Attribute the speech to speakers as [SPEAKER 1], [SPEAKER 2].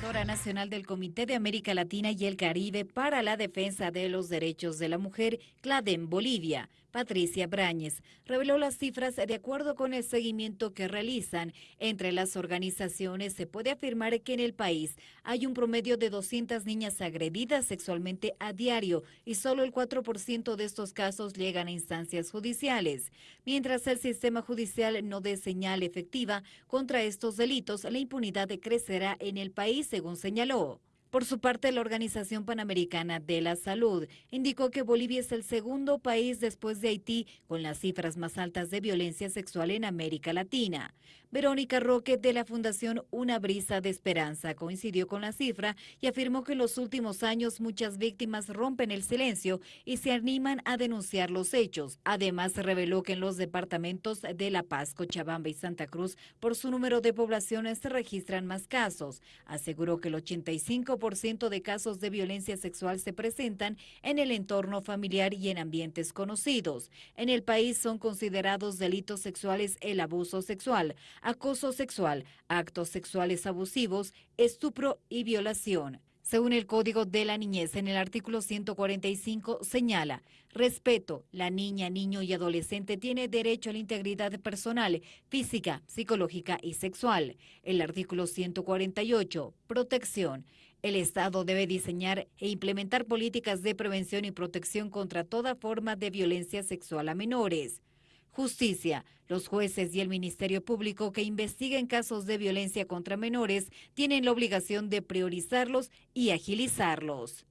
[SPEAKER 1] directora nacional del Comité de América Latina y el Caribe para la Defensa de los Derechos de la Mujer, CLADEM Bolivia, Patricia Brañez, reveló las cifras de acuerdo con el seguimiento que realizan. Entre las organizaciones se puede afirmar que en el país hay un promedio de 200 niñas agredidas sexualmente a diario y solo el 4% de estos casos llegan a instancias judiciales. Mientras el sistema judicial no dé señal efectiva contra estos delitos, la impunidad crecerá en el país, según señaló. Por su parte, la Organización Panamericana de la Salud indicó que Bolivia es el segundo país después de Haití con las cifras más altas de violencia sexual en América Latina. Verónica Roque de la Fundación Una Brisa de Esperanza coincidió con la cifra y afirmó que en los últimos años muchas víctimas rompen el silencio y se animan a denunciar los hechos. Además, reveló que en los departamentos de La Paz, Cochabamba y Santa Cruz, por su número de poblaciones se registran más casos. Aseguró que el 85% de casos de violencia sexual se presentan en el entorno familiar y en ambientes conocidos. En el país son considerados delitos sexuales el abuso sexual, acoso sexual, actos sexuales abusivos, estupro y violación. Según el Código de la Niñez, en el artículo 145 señala, respeto, la niña, niño y adolescente tiene derecho a la integridad personal, física, psicológica y sexual. El artículo 148, protección. El Estado debe diseñar e implementar políticas de prevención y protección contra toda forma de violencia sexual a menores. Justicia. Los jueces y el Ministerio Público que investiguen casos de violencia contra menores tienen la obligación de priorizarlos y agilizarlos.